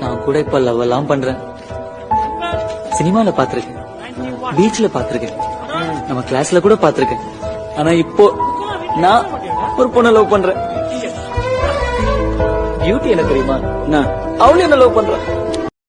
நான் கூட இப்ப லவ் எல்லாம் பண்றேன். சினிமால பாத்திருக்கேன் பீச்ல பாத்திருக்கேன் நம்ம கிளாஸ்ல கூட பாத்திருக்கேன் ஆனா இப்போ நான் ஒரு பொண்ணை லவ் பண்றேன். பியூட்டி என்ன தெரியுமா? நான் அவளும் என்ன லவ் பண்றேன்.